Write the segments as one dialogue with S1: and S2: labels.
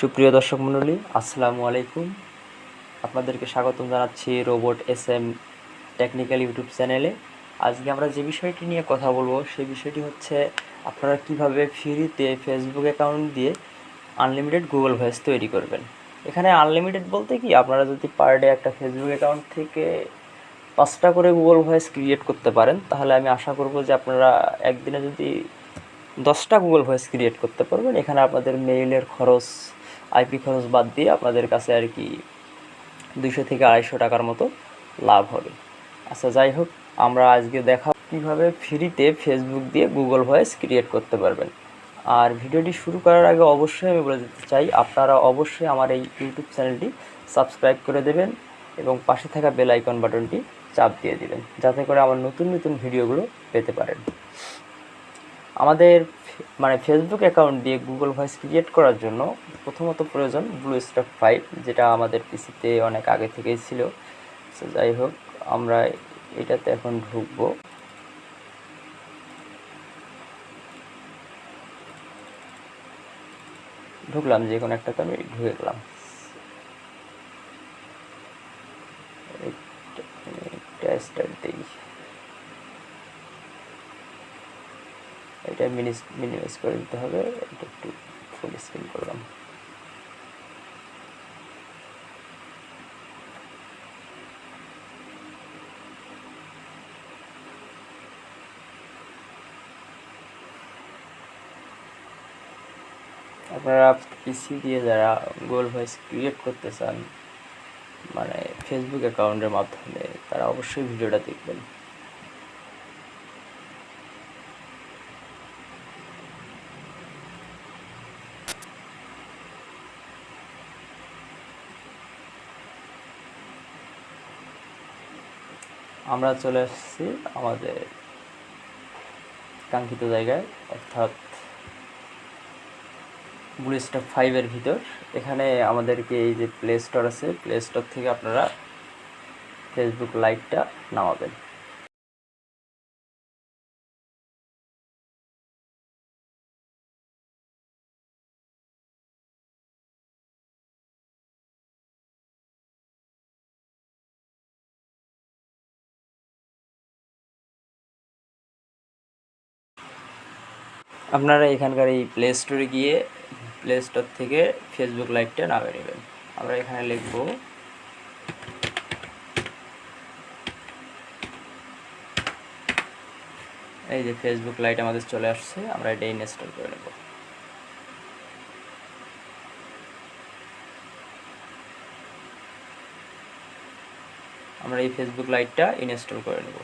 S1: সুপ্রিয় দর্শক মণ্ডলী, আসসালামু আলাইকুম। আপনাদেরকে স্বাগতম জানাচ্ছি robot S M technical YouTube চ্যানেলে। আজকে আমরা যে বিষয়টি নিয়ে কথা বলব, সেই বিষয়টি হচ্ছে আপনারা কীভাবে ফ্রিতে ফেসবুক অ্যাকাউন্ট দিয়ে আনলিমিটেড গুগল ভয়েস তৈরি করবেন। এখানে আনলিমিটেড বলতে কি, আপনারা যদি পার ডে একটা ফেসবুক অ্যাকাউন্ট থেকে পাঁচটা করে গুগল ভয়েস ক্রিয়েট করতে পারেন, তাহলে আমি আশা করব যে আপনারা একদিনে যদি দশটা গুগল ভয়েস ক্রিয়েট করতে পারবেন। এখানে আপনাদের মেইলের খরচ আইপি খরচ বাদ দিয়ে আপনাদের কাছে আর কি দুইশো থেকে আড়াইশো টাকার মতো লাভ হবে। আচ্ছা যাই হোক, আমরা আজকে দেখা কীভাবে ফ্রিতে ফেসবুক দিয়ে গুগল ভয়েস ক্রিয়েট করতে পারবেন। আর ভিডিওটি শুরু করার আগে অবশ্যই আমি বলে দিতে চাই, আপনারা অবশ্যই আমার এই ইউটিউব চ্যানেলটি সাবস্ক্রাইব করে দেবেন এবং পাশে থাকা বেল আইকন বাটনটি চাপ দিয়ে দিবেন, যাতে করে আমার নতুন নতুন ভিডিওগুলো পেতে পারেন। আমাদের মানে ফেসবুক অ্যাকাউন্ট দিয়ে গুগল ভয়েস ক্রিয়েট করার জন্য প্রথমত প্রয়োজন ব্লু স্টার ফাইভ যেটা আমাদের পিসিতে অনেক আগে থেকেই ছিল। তো যাই হোক, আমরা এটাতে এখন ঢুকবো। ঢুকলাম যে কোনো একটাতে আমি ঢুকে গেলাম এটা স্টার্ট দিই এটা মিনিমাইজ করে দিতে হবে। এটা একটু ফুল স্ক্রিন করলাম। আপনারা পিসি দিয়ে যারা গুগল ভয়েস ক্রিয়েট করতে চান মানে ফেসবুক অ্যাকাউন্টের মাধ্যমে, তারা অবশ্যই ভিডিওটা দেখবেন। আমরা চলে আসছি আমাদের কাঙ্ক্ষিত জায়গায়, অর্থাৎ ব্লু স্টার ফাইভের ভিতর। এখানে আমাদেরকে এই যে প্লে স্টোর আছে প্লে স্টোর থেকে আপনারা ফেসবুক লাইভটা নামাবেন। আপনারা এখানকার এই প্লে স্টোরে গিয়ে প্লে স্টোর থেকে ফেসবুক লাইটটা নামিয়ে নেবেন। আমরা এখানে লিখব, এই যে ফেসবুক লাইট আমাদের চলে আসছে, আমরা এটা ইনস্টল করে নেব। আমরা এই ফেসবুক লাইটটা ইনস্টল করে নেব।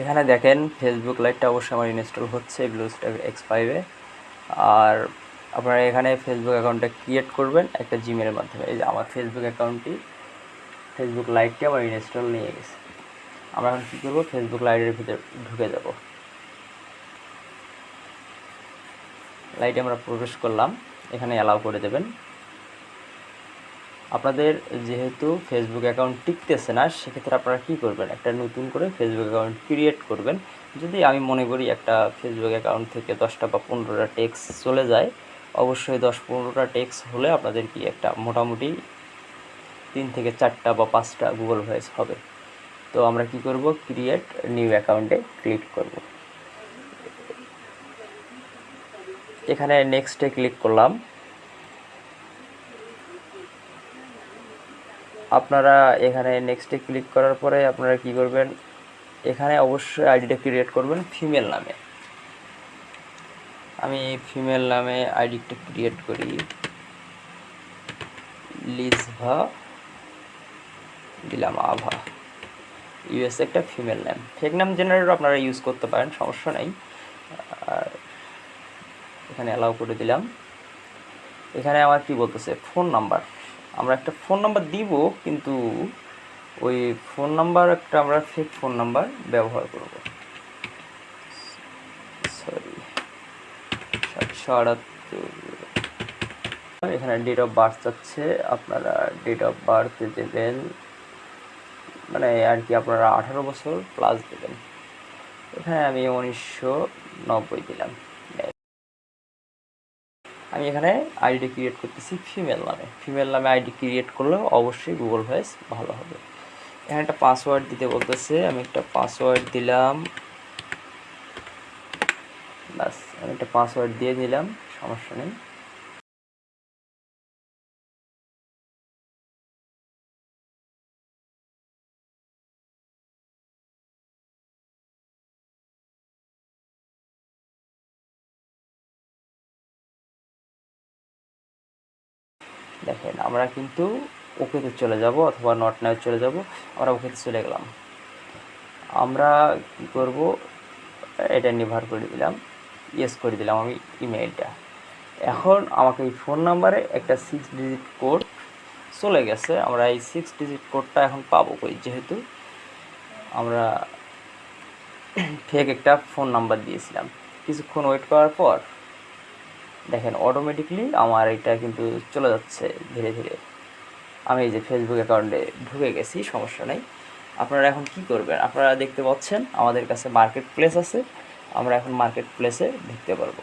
S1: এখানে দেখেন ফেসবুক লাইটটা অবশ্যই আমার ইনস্টল হচ্ছে ব্লু স্টার এক্স ফাইভে আর আপনারা এখানে ফেসবুক অ্যাকাউন্টটা ক্রিয়েট করবেন একটা জিমেলের মাধ্যমে। এই যে আমার ফেসবুক অ্যাকাউন্টটি ফেসবুক লাইটটি আমার ইনস্টল নিয়ে গেছে। আমরা এখন কী করব? ফেসবুক লাইটের ভিতরে ঢুকে যাব। লাইটে আমরা প্রবেশ করলাম। এখানে অ্যালাউ করে দেবেন। আপনাদের যেহেতু ফেসবুক অ্যাকাউন্ট টিকতেছে না, সেক্ষেত্রে আপনারা কী করবেন? একটা নতুন করে ফেসবুক অ্যাকাউন্ট ক্রিয়েট করবেন। যদি আমি মনে করি একটা ফেসবুক অ্যাকাউন্ট থেকে দশটা বা পনেরোটা টেক্স চলে যায়, অবশ্যই দশ পনেরোটা টেক্স হলে আপনাদের কি একটা মোটামুটি তিন থেকে চারটা বা পাঁচটা গুগল ভয়েস হবে। তো আমরা কি করব? ক্রিয়েট নিউ অ্যাকাউন্টে ক্লিক করব। এখানে নেক্সটে ক্লিক করলাম। আপনারা এখানে নেক্সটে ক্লিক করার পরে আপনারা কি করবেন? এখানে অবশ্যই আইডিটা ক্রিয়েট করবেন ফিমেল নামে। আমি ফিমেল নামে আইডিটা ক্রিয়েট করি। লিজভা দিলাম আভা ইউএস একটা ফিমেল নেম ফেক নাম জেনারেটর আপনারা ইউজ করতে পারেন, সমস্যা নেই। এখানে অ্যালাউ করে দিলাম। এখানে আমার কি বলতেছে? ফোন নাম্বার আমরা একটা ফোন নাম্বার দিব, কিন্তু ওই ফোন নাম্বার একটা আমরা ফেক ফোন নাম্বার ব্যবহার করব। সরি সাতশো আটাত্তর এখানে ডেট অফ বার্থ চাচ্ছে আপনারা ডেট অফ বার্থ দেবেন মানে আর কি আপনারা আঠারো বছর প্লাস দেবেন। এখানে আমি উনিশশো নব্বই দিলাম। আমি এখানে আইডি ক্রিয়েট করতেছি ফিমেল নামে। ফিমেল নামে আইডি ক্রিয়েট করলে অবশ্যই গুগল ভয়েস ভালো হবে। এখানে একটা পাসওয়ার্ড দিতে বলতেছে, আমি একটা পাসওয়ার্ড দিলাম। ব্যাস, আমি একটা পাসওয়ার্ড দিয়ে দিলাম, সমস্যা নেই। দেখেন, আমরা কিন্তু ওকেতে চলে যাব অথবা নট নাও চলে যাব, আমরা ওকেতে চলে গেলাম। আমরা কী করব? এটা নির্ভর করে দিলাম ইয়েস করে দিলাম আমি ইমেইলটা এখন আমাকে এই ফোন নাম্বারে একটা সিক্স ডিজিট কোড চলে গেছে, আমরা এই সিক্স ডিজিট কোডটা এখন পাবো কই? যেহেতু আমরা ফেক একটা ফোন নাম্বার দিয়েছিলাম। কিছুক্ষণ ওয়েট করার পর দেখেন অটোমেটিকলি আমার এটা কিন্তু চলে যাচ্ছে ধীরে ধীরে। আমি এই যে ফেসবুক অ্যাকাউন্টে ঢুকে গেছি, সমস্যা নেই। আপনারা এখন কি করবেন? আপনারা দেখতে পাচ্ছেন, আমাদের কাছে মার্কেট প্লেস আছে। আমরা এখন মার্কেট প্লেসে ঢুকতে পারব।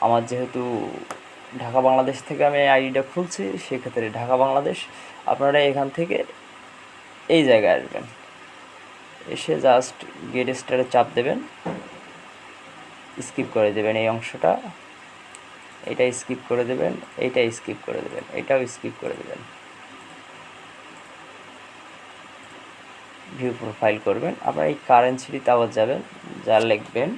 S1: আমার যেহেতু ঢাকা বাংলাদেশ থেকে আমি আইডিটা খুলছি, সেক্ষেত্রে ঢাকা বাংলাদেশ। আপনারা এখান থেকে এই জায়গায় আসবেন। এসে জাস্ট গেট স্টারে চাপ দেবেন। স্কিপ করে দেবেন এই অংশটা। এটা স্কিপ করে দেবেন, এইটা স্কিপ করে দেবেন, এটাও স্কিপ করে দেবেন। ভিউ প্রোফাইল করবেন, আপনার এই কারেন্সিটিতে আবার যাবেন, যা লিখবেন।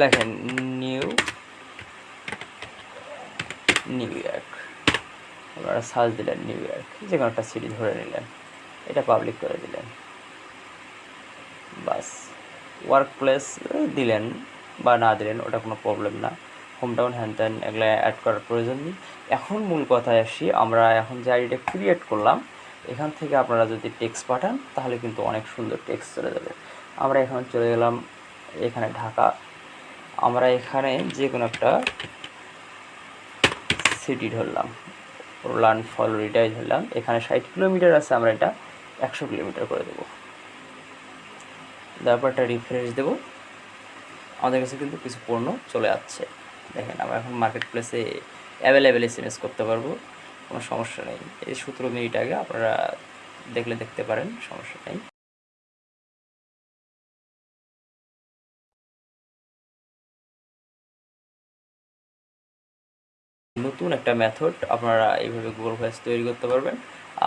S1: লেখেন নিউ নিউ ইয়র্ক আপনারা সার্চ দিলেন নিউ ইয়র্ক যে কোনো একটা সিটি ধরে নিলেন। এটা পাবলিক করে দিলেন। বাস। ওয়ার্ক প্লেস দিলেন বা না দিলেন, ওটা কোনো প্রবলেম না। হোম টাউন হ্যান ত্যান এগুলো অ্যাড করার প্রয়োজন নেই। এখন মূল কথায় আসি, আমরা এখন যে আইডিটা ক্রিয়েট করলাম, এখান থেকে আপনারা যদি টেক্সট পাঠান, তাহলে কিন্তু অনেক সুন্দর টেক্সট চলে যাবে। আমরা এখন চলে গেলাম এখানে ঢাকা। আমরা এখানে যে কোনো একটা সিটি ধরলাম। রোলান ফল রিটাই ধরলাম। এখানে ষাট কিলোমিটার আছে আমরা এটা একশো কিলোমিটার করে দেবো। তারপর রিফ্রেশ দেবো। আমাদের কাছে কিন্তু কিছু পণ্য চলে যাচ্ছে দেখেন, আমরা এখন মার্কেট প্লেসে অ্যাভেলেবেল এস করতে পারব। কোনো সমস্যা নেই। এই সতেরো মিনিট আগে আপনারা দেখলে দেখতে পারেন, সমস্যা নেই। নতুন একটা মেথড আপনারা এইভাবে গুগল ভয়েস তৈরি করতে পারবেন।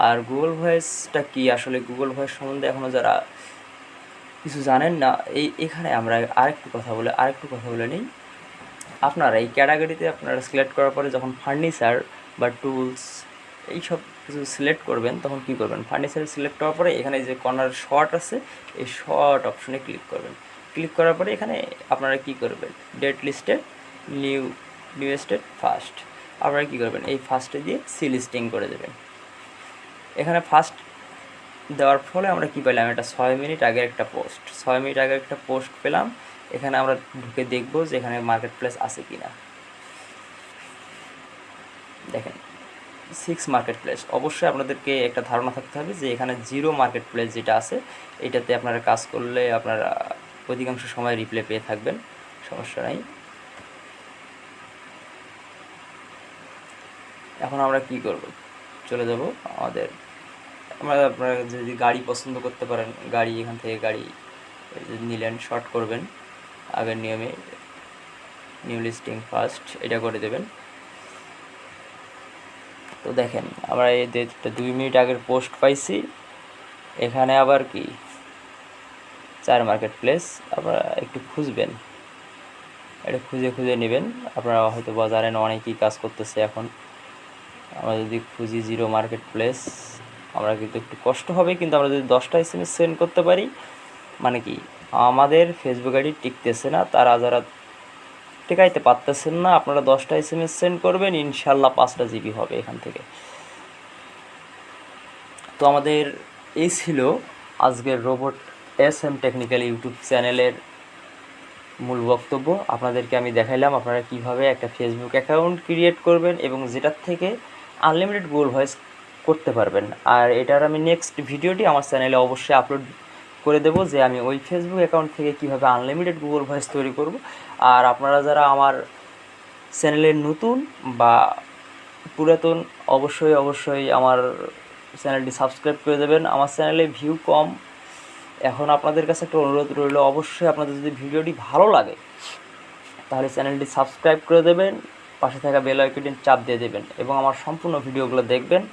S1: আর গুগল ভয়েসটা কি আসলে গুগল ভয়েস সম্বন্ধে এখনও যারা কিছু জানেন না, এই এখানে আমরা আরেকটু কথা বলে, আরেকটু কথা বলে নিই। আপনারা এই ক্যাটাগরিতে আপনারা সিলেক্ট করার পরে যখন ফার্নিচার বা টুলস এইসব কিছু সিলেক্ট করবেন, তখন কি করবেন? ফার্নিচার সিলেক্ট করার পরে এখানে যে কর্নার শর্ট আছে, এই শর্ট অপশনে ক্লিক করবেন। ক্লিক করার পরে এখানে আপনারা কি করবেন? ডেট লিস্টে নিউ নিউ স্টেট ফার্স্ট আপনারা কী করবেন? এই ফার্স্টে দিয়ে সি লিস্টিং করে দেবেন। এখানে ফার্স্ট দেওয়ার ফলে আমরা কী পেলাম? এটা ছয় মিনিট আগের একটা পোস্ট ছয় মিনিট আগের একটা পোস্ট পেলাম। এখানে আমরা ঢুকে দেখব যে এখানে মার্কেট প্লেস আছে কি না দেখেন সিক্স মার্কেট প্লেস অবশ্যই আপনাদেরকে একটা ধারণা থাকতে হবে যে এখানে জিরো মার্কেট প্লেস যেটা আছে, এটাতে আপনারা কাজ করলে আপনারা অধিকাংশ সময় রিপ্লে পেয়ে থাকবেন। সমস্যা নাই। এখন আমরা কি করব? চলে যাব আমাদের আমরা আপনারা যদি গাড়ি পছন্দ করতে পারেন, গাড়ি এখান থেকে গাড়ি নিলেন শর্ট করবেন, আগের নিয়মে নিউ লিস্টিং ফার্স্ট এটা করে দেবেন। তো দেখেন, আমরা এই দুই মিনিট আগের পোস্ট পাইছি, এখানে আবার কি? চার মার্কেট প্লেস আপনারা একটু খুঁজবেন। এটা খুঁজে খুঁজে নেবেন। আপনারা হয়তো বাজারে অনেকেই কাজ করতেছে এখন। আমরা যদি খুঁজি জিরো মার্কেট প্লেস আমরা কিন্তু একটু কষ্ট হবে, কিন্তু আমরা যদি দশটা এস এম এস সেন্ড করতে পারি মানে কি, আমাদের ফেসবুক আইডি টিকতেছে না, তারা যারা টেকাইতে পারতেছেন না, আপনারা দশটা এস এম এস সেন্ড করবেন, ইনশাল্লাহ পাঁচটা জিবি হবে এখান থেকে। তো আমাদের এই ছিল আজকের robot S M technical YouTube চ্যানেলের মূল বক্তব্য। আপনাদেরকে আমি দেখাইলাম আপনারা কীভাবে একটা ফেসবুক অ্যাকাউন্ট ক্রিয়েট করবেন এবং যেটার থেকে আনলিমিটেড গোল ভয়েস করতে পারবেন। আর এটার আমি নেক্সট ভিডিওটি আমার চ্যানেলে অবশ্যই আপলোড করে দেবো যে আমি ওই ফেসবুক অ্যাকাউন্ট থেকে কীভাবে আনলিমিটেড গুগল ভয়েস তৈরি করব। আর আপনারা যারা আমার চ্যানেলের নতুন বা পুরাতন, অবশ্যই অবশ্যই আমার চ্যানেলটি সাবস্ক্রাইব করে দেবেন। আমার চ্যানেলে ভিউ কম। এখন আপনাদের কাছে একটা অনুরোধ রইল, অবশ্যই আপনাদের যদি ভিডিওটি ভালো লাগে, তাহলে চ্যানেলটি সাবস্ক্রাইব করে দেবেন, পাশে থাকা বেল আইকনটি চাপ দিয়ে দেবেন এবং আমার সম্পূর্ণ ভিডিওগুলো দেখবেন।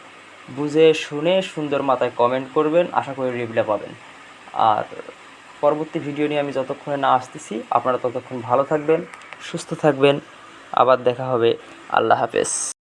S1: বুঝে শুনে সুন্দর মাথায় কমেন্ট করবেন, আশা করি রিপ্লাই পাবেন। আর পরবর্তী ভিডিও নিয়ে আমি যতক্ষণে না আসতেছি, আপনারা ততক্ষণ ভালো থাকবেন, সুস্থ থাকবেন। আবার দেখা হবে। আল্লাহ হাফেজ।